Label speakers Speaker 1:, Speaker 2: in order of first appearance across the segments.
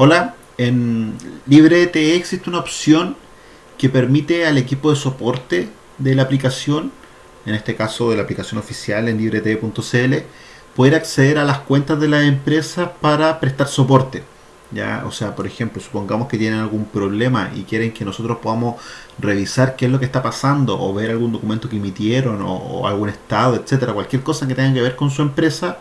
Speaker 1: Hola, en LibreTE existe una opción que permite al equipo de soporte de la aplicación, en este caso de la aplicación oficial en librete.cl, poder acceder a las cuentas de la empresa para prestar soporte. ¿ya? O sea, por ejemplo, supongamos que tienen algún problema y quieren que nosotros podamos revisar qué es lo que está pasando o ver algún documento que emitieron o, o algún estado, etcétera, cualquier cosa que tenga que ver con su empresa,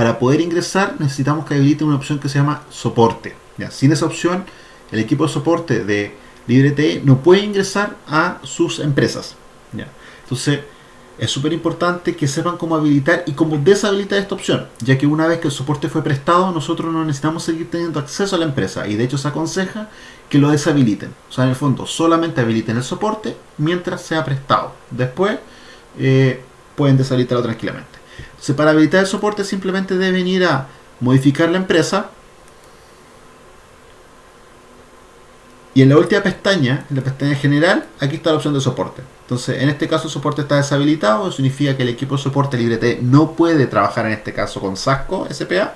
Speaker 1: para poder ingresar necesitamos que habilite una opción que se llama soporte. Sin esa opción, el equipo de soporte de LibreTE no puede ingresar a sus empresas. Entonces, es súper importante que sepan cómo habilitar y cómo deshabilitar esta opción, ya que una vez que el soporte fue prestado, nosotros no necesitamos seguir teniendo acceso a la empresa y de hecho se aconseja que lo deshabiliten. O sea, en el fondo, solamente habiliten el soporte mientras sea prestado. Después eh, pueden deshabilitarlo tranquilamente. Entonces, para habilitar el soporte simplemente deben ir a modificar la empresa y en la última pestaña, en la pestaña general, aquí está la opción de soporte. Entonces, en este caso el soporte está deshabilitado, eso significa que el equipo de soporte LibreT no puede trabajar en este caso con SASCO SPA.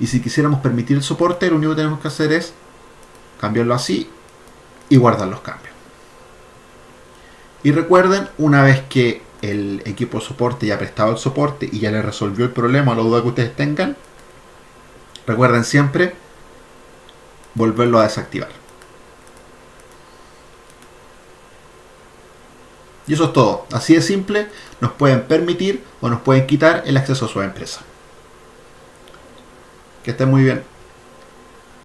Speaker 1: Y si quisiéramos permitir el soporte, lo único que tenemos que hacer es cambiarlo así y guardar los cambios. Y recuerden, una vez que el equipo de soporte ya prestado el soporte y ya le resolvió el problema o la duda que ustedes tengan, recuerden siempre volverlo a desactivar. Y eso es todo. Así de simple, nos pueden permitir o nos pueden quitar el acceso a su empresa. Que estén muy bien.